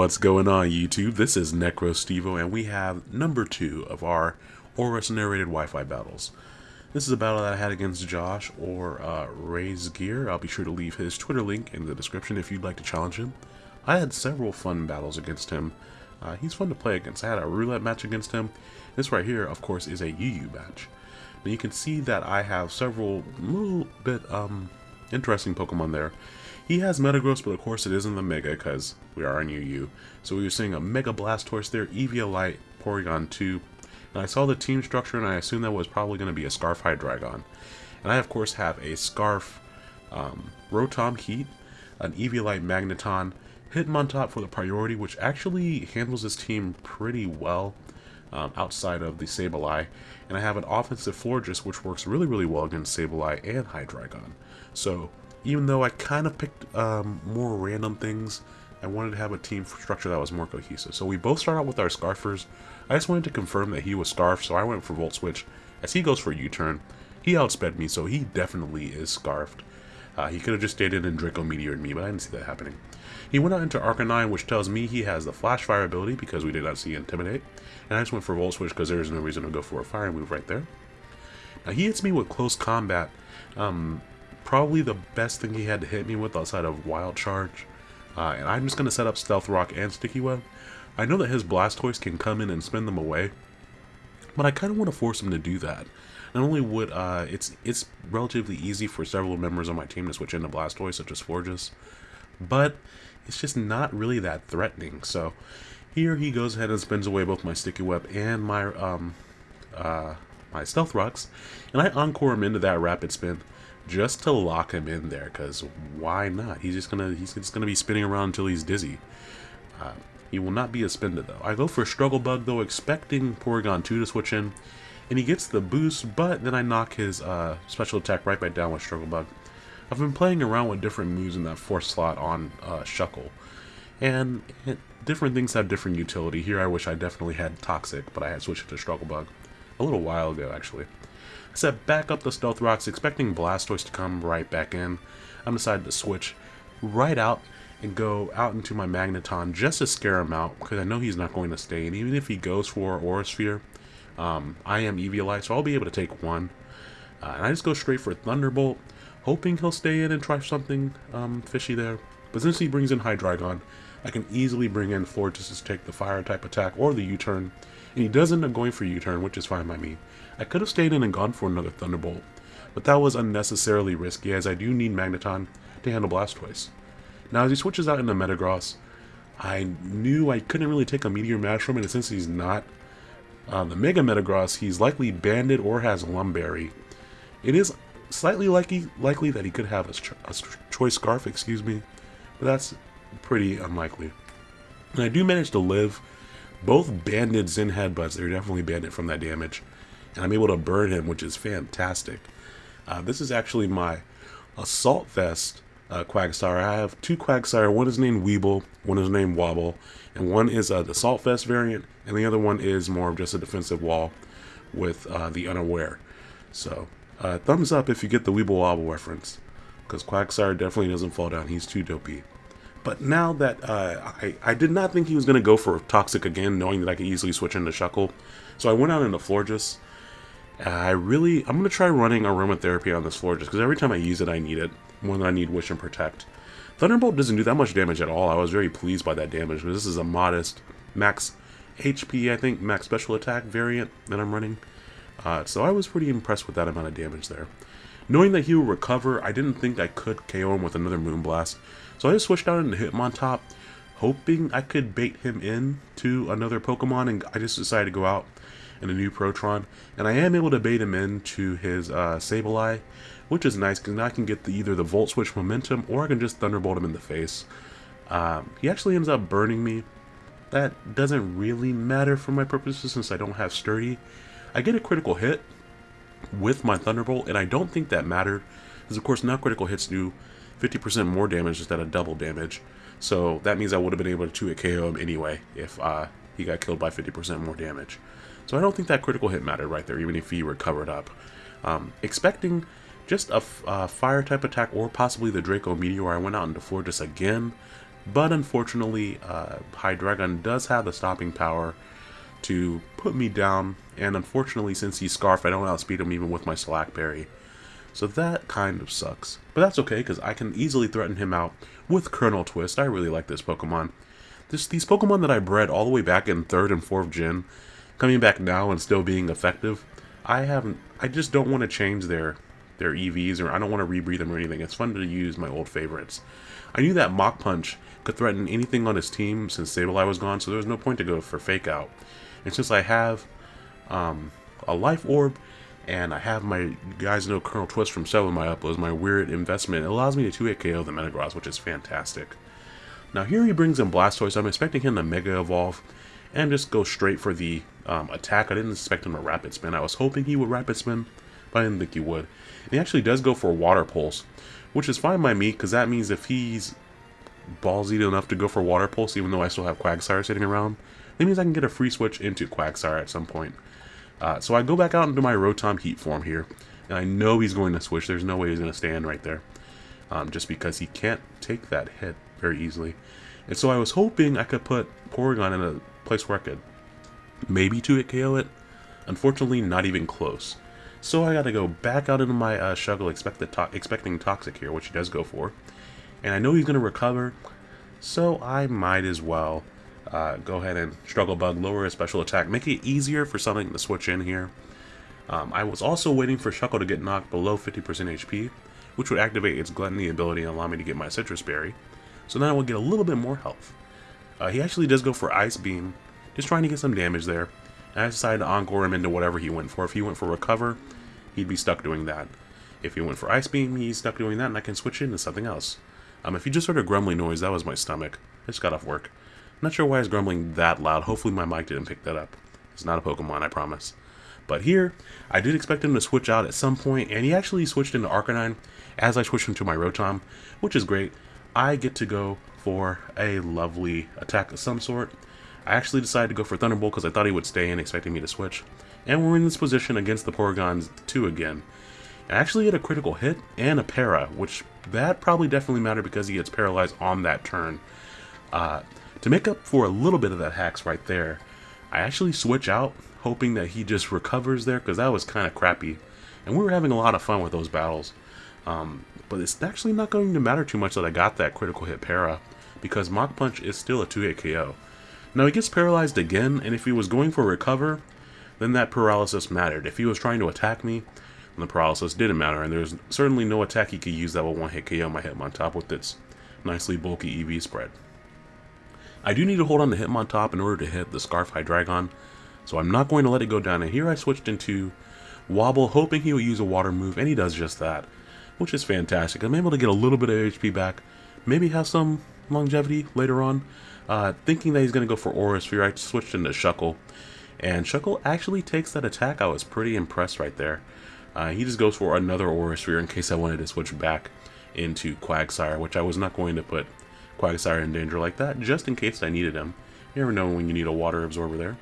What's going on YouTube? This is NecroStevo and we have number two of our ORAS narrated Wi-Fi battles. This is a battle that I had against Josh or uh, Ray's Gear. I'll be sure to leave his Twitter link in the description if you'd like to challenge him. I had several fun battles against him. Uh, he's fun to play against. I had a roulette match against him. This right here, of course, is a UU match. Now you can see that I have several little bit um, interesting Pokemon there. He has Metagross, but of course it isn't the Mega because we are on UU. So we were seeing a Mega Blastoise there, Eviolite, Porygon 2. And I saw the team structure and I assumed that was probably going to be a Scarf Hydreigon. And I of course have a Scarf um, Rotom Heat, an Eviolite Magneton, Hitmontop for the priority, which actually handles this team pretty well um, outside of the Sableye. And I have an offensive Florges, which works really, really well against Sableye and Hydreigon. So even though I kind of picked um, more random things, I wanted to have a team structure that was more cohesive. So we both start out with our Scarfers. I just wanted to confirm that he was Scarf, so I went for Volt Switch. As he goes for U-turn, he outsped me, so he definitely is Scarfed. Uh, he could have just stayed in and Draco Meteored me, but I didn't see that happening. He went out into Arcanine, which tells me he has the Flash Fire ability because we did not see Intimidate. And I just went for Volt Switch because there's no reason to go for a Fire move right there. Now he hits me with Close Combat. Um, probably the best thing he had to hit me with outside of Wild Charge. Uh, and I'm just going to set up Stealth Rock and Sticky Web. I know that his Blastoise can come in and spin them away, but I kind of want to force him to do that. Not only would uh, it's it's relatively easy for several members on my team to switch into Blastoise, such as Florges, but it's just not really that threatening. So here he goes ahead and spins away both my Sticky Web and my um, uh, my Stealth Rocks, and I Encore him into that Rapid Spin just to lock him in there because why not? He's just gonna he's just gonna be spinning around until he's dizzy. Uh, he will not be a spender though. I go for struggle bug though expecting Porygon 2 to switch in and he gets the boost but then I knock his uh, special attack right back down with struggle bug. I've been playing around with different moves in that fourth slot on uh, Shuckle and it, different things have different utility. Here I wish I definitely had toxic but I had switched it to struggle bug a little while ago actually set back up the Stealth Rocks, expecting Blastoise to come right back in. I'm decided to switch right out and go out into my Magneton just to scare him out, because I know he's not going to stay. And even if he goes for Aura Sphere, um, I am Eviolite, so I'll be able to take one. Uh, and I just go straight for Thunderbolt, hoping he'll stay in and try something um, fishy there. But since he brings in Hydreigon, I can easily bring in Fortis to take the fire type attack or the U-turn. And he does end up going for U-turn, which is fine by me. I could have stayed in and gone for another Thunderbolt, but that was unnecessarily risky as I do need Magneton to handle Blastoise. Now as he switches out into Metagross, I knew I couldn't really take a Meteor Mash from it, and since he's not uh, the Mega Metagross, he's likely Banded or has Lum Berry. It is slightly likely, likely that he could have a, a Choice Scarf, excuse me, but that's pretty unlikely. And I do manage to live both banded Zen headbutts. They're definitely banded from that damage and I'm able to burn him, which is fantastic. Uh, this is actually my Assault Vest uh, Quagsire. I have two Quagsire. One is named Weeble, one is named Wobble, and one is uh, the Assault Vest variant, and the other one is more of just a defensive wall with uh, the Unaware. So, uh, thumbs up if you get the Weeble Wobble reference, because Quagsire definitely doesn't fall down. He's too dopey. But now that uh, I, I did not think he was going to go for Toxic again, knowing that I could easily switch into Shuckle. So I went out into Florges. I really, I'm going to try running aromatherapy on this floor just because every time I use it, I need it more than I need Wish and Protect. Thunderbolt doesn't do that much damage at all. I was very pleased by that damage because this is a modest max HP, I think, max special attack variant that I'm running. Uh, so I was pretty impressed with that amount of damage there. Knowing that he will recover, I didn't think I could KO him with another Moonblast. So I just switched out into Hitmontop, hoping I could bait him in to another Pokemon, and I just decided to go out and a new Protron. And I am able to bait him into his uh, Sableye, which is nice because now I can get the, either the Volt Switch momentum or I can just Thunderbolt him in the face. Um, he actually ends up burning me. That doesn't really matter for my purposes since I don't have Sturdy. I get a critical hit with my Thunderbolt, and I don't think that mattered. Because of course now critical hits do 50% more damage instead of double damage. So that means I would have been able to hit KO him anyway if uh, he got killed by 50% more damage. So I don't think that critical hit mattered right there, even if he recovered up. Um, expecting just a uh, fire type attack or possibly the Draco Meteor, I went out into Florges again. But unfortunately, uh, Hydreigon does have the stopping power to put me down, and unfortunately, since he's Scarf, I don't outspeed him even with my Salac Berry. So that kind of sucks. But that's okay, because I can easily threaten him out with Colonel Twist. I really like this Pokemon. This, these Pokemon that I bred all the way back in 3rd and 4th gen, coming back now and still being effective, I haven't, I just don't want to change their, their EVs, or I don't want to rebreed them or anything. It's fun to use my old favorites. I knew that Mach Punch could threaten anything on his team since Sableye was gone, so there was no point to go for Fake Out. And since I have um, a Life Orb, and I have my, guys know Colonel Twist from several of my uploads, my weird investment, it allows me to 2-hit KO the Metagross, which is fantastic. Now here he brings in Blastoise, I'm expecting him to Mega Evolve, and just go straight for the um, attack. I didn't expect him to Rapid Spin, I was hoping he would Rapid Spin, but I didn't think he would. And he actually does go for Water Pulse, which is fine by me, because that means if he's ballsy enough to go for Water Pulse, even though I still have Quagsire sitting around, that means I can get a free switch into Quagsire at some point. Uh, so I go back out into my Rotom Heat form here, and I know he's going to switch. There's no way he's going to stand right there, um, just because he can't take that hit very easily. And so I was hoping I could put Porygon in a place where I could maybe 2-hit KO it. Unfortunately, not even close. So I got to go back out into my uh, Shuckle expect to expecting Toxic here, which he does go for. And I know he's going to recover, so I might as well uh, go ahead and Struggle Bug, lower his special attack, make it easier for something to switch in here. Um, I was also waiting for Shuckle to get knocked below 50% HP, which would activate its Gluttony ability and allow me to get my Sitrus Berry. So then I will get a little bit more health. Uh, he actually does go for Ice Beam, just trying to get some damage there. And I decided to Encore him into whatever he went for. If he went for Recover, he'd be stuck doing that. If he went for Ice Beam, he's stuck doing that, and I can switch into something else. Um, if you just heard a grumbling noise, that was my stomach. I just got off work. Not sure why it's grumbling that loud. Hopefully my mic didn't pick that up. It's not a Pokemon, I promise. But here, I did expect him to switch out at some point, and he actually switched into Arcanine as I switched into my Rotom, which is great. I get to go for a lovely attack of some sort. I actually decided to go for Thunderbolt because I thought he would stay in, expecting me to switch. And we're in this position against the Porygons 2 again. I actually get a critical hit and a para, which that probably definitely mattered because he gets paralyzed on that turn. Uh, to make up for a little bit of that hacks right there, I actually switch out, hoping that he just recovers there, because that was kind of crappy. And we were having a lot of fun with those battles. Um, but it's actually not going to matter too much that I got that critical hit para, because Mach Punch is still a 2-hit KO. Now he gets paralyzed again, and if he was going for recover, then that paralysis mattered. If he was trying to attack me, then the paralysis didn't matter, and there's certainly no attack he could use that will one-hit KO my Hitmontop with its nicely bulky EV spread. I do need to hold on to Hitmontop in order to hit the Scarf Hydreigon, so I'm not going to let it go down. And here I switched into Wobble, hoping he would use a water move, and he does just that, which is fantastic. I'm able to get a little bit of HP back, maybe have some longevity later on. Uh, thinking that he's going to go for Aura Sphere, I switched into Shuckle, and Shuckle actually takes that attack. I was pretty impressed right there. Uh, he just goes for another Aura Sphere in case I wanted to switch back into Quagsire, which I was not going to put Quagsire in danger like that, just in case I needed him. You never know when you need a water absorber there.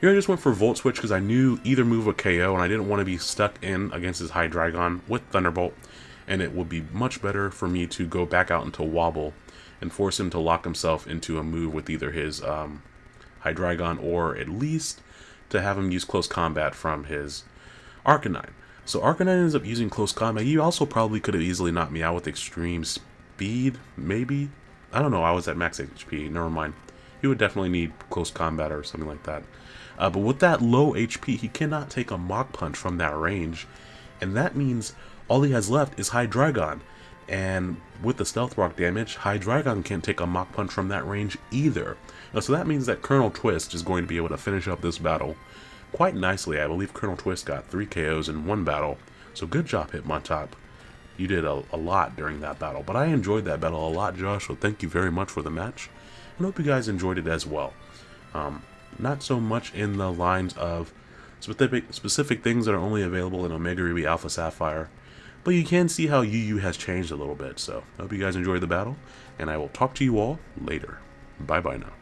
Here I just went for Volt Switch because I knew either move would KO and I didn't want to be stuck in against his Hydreigon with Thunderbolt and it would be much better for me to go back out into Wobble and force him to lock himself into a move with either his um, Hydreigon or at least to have him use Close Combat from his Arcanine. So Arcanine ends up using Close Combat. He also probably could have easily knocked me out with Extreme Speed, maybe? I don't know, I was at max HP, never mind. He would definitely need close combat or something like that. Uh, but with that low HP, he cannot take a Mach Punch from that range. And that means all he has left is Hydreigon. And with the Stealth Rock damage, Hydreigon can't take a Mach Punch from that range either. Now, so that means that Colonel Twist is going to be able to finish up this battle quite nicely. I believe Colonel Twist got 3 KOs in one battle. So good job, Hitmontop you did a, a, lot during that battle. But I enjoyed that battle a lot, Josh, so thank you very much for the match. And hope you guys enjoyed it as well. Um, not so much in the lines of specific, specific things that are only available in Omega Ruby Alpha Sapphire, but you can see how UU has changed a little bit. So I hope you guys enjoyed the battle, and I will talk to you all later. Bye-bye now.